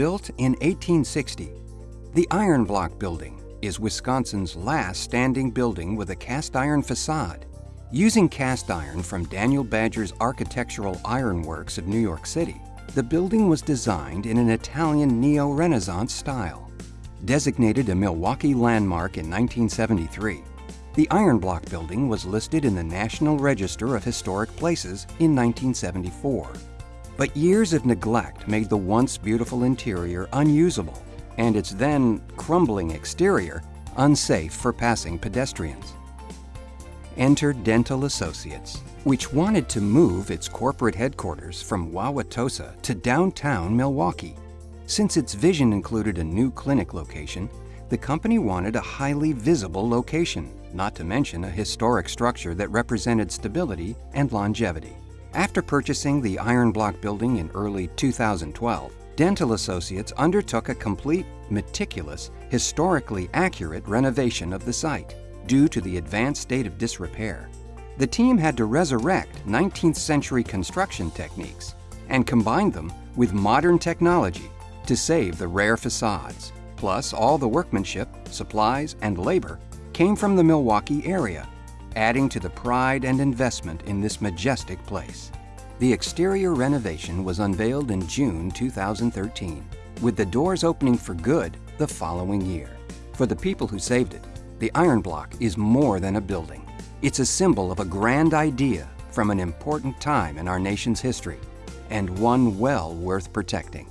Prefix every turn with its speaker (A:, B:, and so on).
A: Built in 1860, the Iron Block Building is Wisconsin's last standing building with a cast iron facade. Using cast iron from Daniel Badger's Architectural Iron Works of New York City, the building was designed in an Italian neo-Renaissance style. Designated a Milwaukee landmark in 1973, the Iron Block Building was listed in the National Register of Historic Places in 1974. But years of neglect made the once beautiful interior unusable and its then crumbling exterior unsafe for passing pedestrians. Enter Dental Associates, which wanted to move its corporate headquarters from Wauwatosa to downtown Milwaukee. Since its vision included a new clinic location, the company wanted a highly visible location, not to mention a historic structure that represented stability and longevity. After purchasing the Iron Block building in early 2012, Dental Associates undertook a complete, meticulous, historically accurate renovation of the site due to the advanced state of disrepair. The team had to resurrect 19th century construction techniques and combine them with modern technology to save the rare facades. Plus, all the workmanship, supplies, and labor came from the Milwaukee area, adding to the pride and investment in this majestic place. The exterior renovation was unveiled in June 2013, with the doors opening for good the following year. For the people who saved it, the Iron Block is more than a building. It's a symbol of a grand idea from an important time in our nation's history, and one well worth protecting.